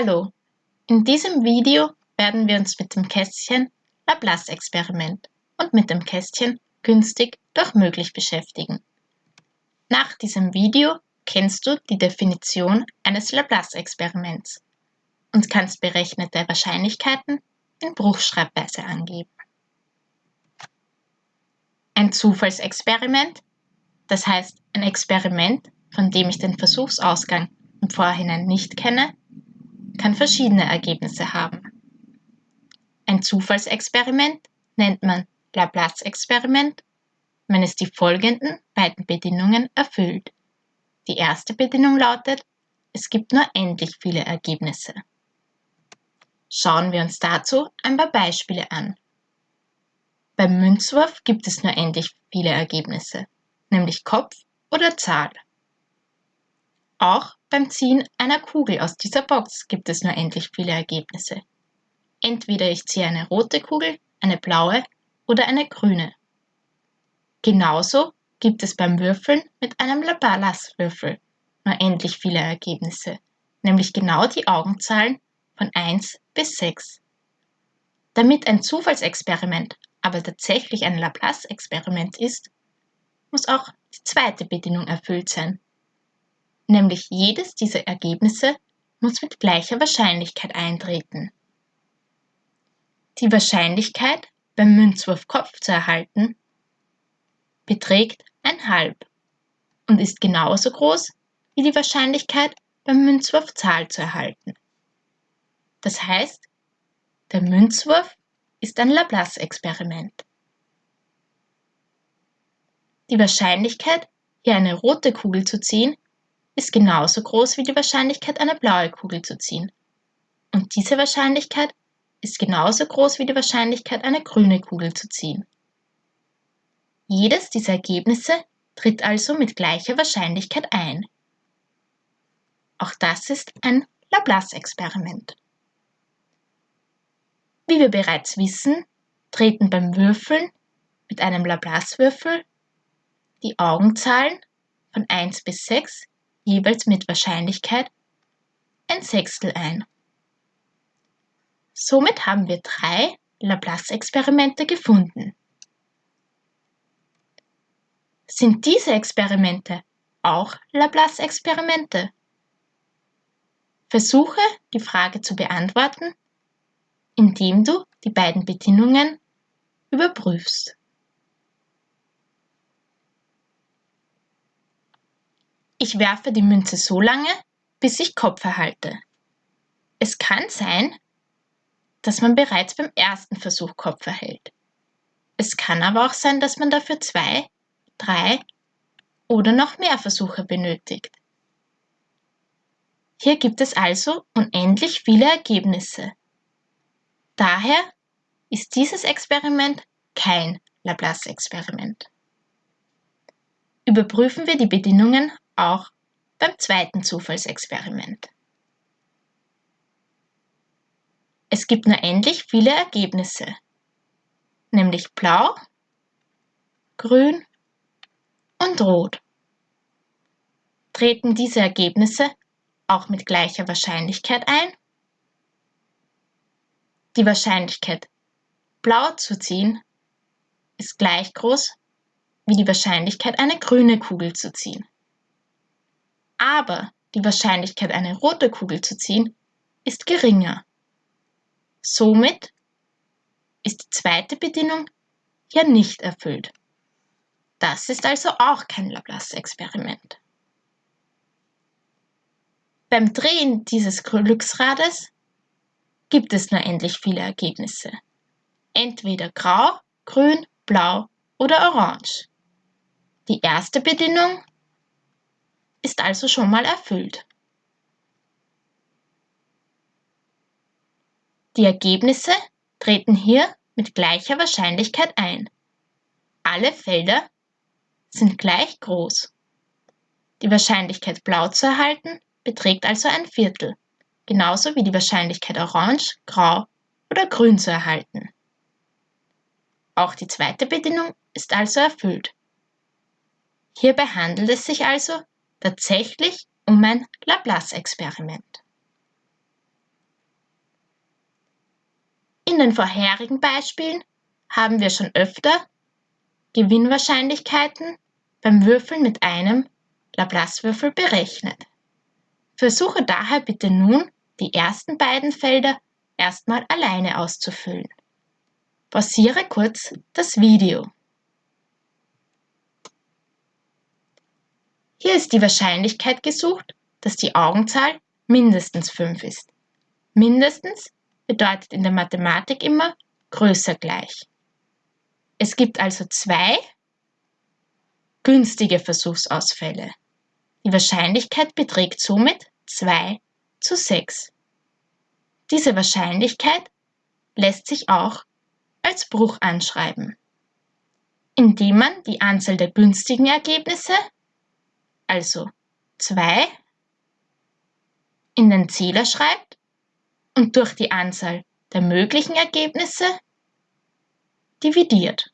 Hallo, in diesem Video werden wir uns mit dem Kästchen Laplace-Experiment und mit dem Kästchen günstig durch möglich beschäftigen. Nach diesem Video kennst du die Definition eines Laplace-Experiments und kannst berechnete Wahrscheinlichkeiten in Bruchschreibweise angeben. Ein Zufallsexperiment, das heißt ein Experiment, von dem ich den Versuchsausgang im Vorhinein nicht kenne, kann verschiedene Ergebnisse haben. Ein Zufallsexperiment nennt man Laplace-Experiment, wenn es die folgenden beiden Bedingungen erfüllt. Die erste Bedingung lautet, es gibt nur endlich viele Ergebnisse. Schauen wir uns dazu ein paar Beispiele an. Beim Münzwurf gibt es nur endlich viele Ergebnisse, nämlich Kopf oder Zahl. Auch beim Ziehen einer Kugel aus dieser Box gibt es nur endlich viele Ergebnisse. Entweder ich ziehe eine rote Kugel, eine blaue oder eine grüne. Genauso gibt es beim Würfeln mit einem Laplace-Würfel nur endlich viele Ergebnisse, nämlich genau die Augenzahlen von 1 bis 6. Damit ein Zufallsexperiment aber tatsächlich ein Laplace-Experiment ist, muss auch die zweite Bedingung erfüllt sein, nämlich jedes dieser Ergebnisse muss mit gleicher Wahrscheinlichkeit eintreten. Die Wahrscheinlichkeit, beim Münzwurf Kopf zu erhalten, beträgt ein halb und ist genauso groß wie die Wahrscheinlichkeit, beim Münzwurf Zahl zu erhalten. Das heißt, der Münzwurf ist ein Laplace-Experiment. Die Wahrscheinlichkeit, hier eine rote Kugel zu ziehen, ist genauso groß wie die Wahrscheinlichkeit, eine blaue Kugel zu ziehen. Und diese Wahrscheinlichkeit ist genauso groß wie die Wahrscheinlichkeit, eine grüne Kugel zu ziehen. Jedes dieser Ergebnisse tritt also mit gleicher Wahrscheinlichkeit ein. Auch das ist ein Laplace-Experiment. Wie wir bereits wissen, treten beim Würfeln mit einem Laplace-Würfel die Augenzahlen von 1 bis 6 jeweils mit Wahrscheinlichkeit ein Sechstel ein. Somit haben wir drei Laplace-Experimente gefunden. Sind diese Experimente auch Laplace-Experimente? Versuche die Frage zu beantworten, indem du die beiden Bedingungen überprüfst. Ich werfe die Münze so lange, bis ich Kopf erhalte. Es kann sein, dass man bereits beim ersten Versuch Kopf erhält. Es kann aber auch sein, dass man dafür zwei, drei oder noch mehr Versuche benötigt. Hier gibt es also unendlich viele Ergebnisse. Daher ist dieses Experiment kein Laplace-Experiment. Überprüfen wir die Bedingungen auch beim zweiten Zufallsexperiment. Es gibt nur endlich viele Ergebnisse, nämlich blau, grün und rot. Treten diese Ergebnisse auch mit gleicher Wahrscheinlichkeit ein? Die Wahrscheinlichkeit, blau zu ziehen, ist gleich groß wie die Wahrscheinlichkeit, eine grüne Kugel zu ziehen aber die Wahrscheinlichkeit, eine rote Kugel zu ziehen, ist geringer. Somit ist die zweite Bedingung ja nicht erfüllt. Das ist also auch kein Laplace-Experiment. Beim Drehen dieses Glücksrades gibt es nur endlich viele Ergebnisse. Entweder grau, grün, blau oder orange. Die erste Bedingung ist also schon mal erfüllt. Die Ergebnisse treten hier mit gleicher Wahrscheinlichkeit ein. Alle Felder sind gleich groß. Die Wahrscheinlichkeit blau zu erhalten beträgt also ein Viertel, genauso wie die Wahrscheinlichkeit orange, grau oder grün zu erhalten. Auch die zweite Bedingung ist also erfüllt. Hierbei handelt es sich also tatsächlich um ein Laplace-Experiment. In den vorherigen Beispielen haben wir schon öfter Gewinnwahrscheinlichkeiten beim Würfeln mit einem Laplace-Würfel berechnet. Versuche daher bitte nun, die ersten beiden Felder erstmal alleine auszufüllen. Pausiere kurz das Video. Hier ist die Wahrscheinlichkeit gesucht, dass die Augenzahl mindestens 5 ist. Mindestens bedeutet in der Mathematik immer größer gleich. Es gibt also zwei günstige Versuchsausfälle. Die Wahrscheinlichkeit beträgt somit 2 zu 6. Diese Wahrscheinlichkeit lässt sich auch als Bruch anschreiben, indem man die Anzahl der günstigen Ergebnisse, also 2, in den Zähler schreibt und durch die Anzahl der möglichen Ergebnisse dividiert.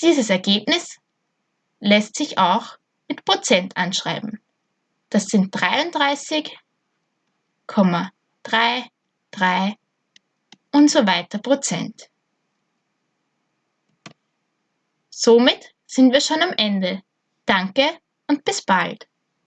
Dieses Ergebnis lässt sich auch mit Prozent anschreiben. Das sind 33,33 und so weiter Prozent. Somit sind wir schon am Ende. Danke und bis bald.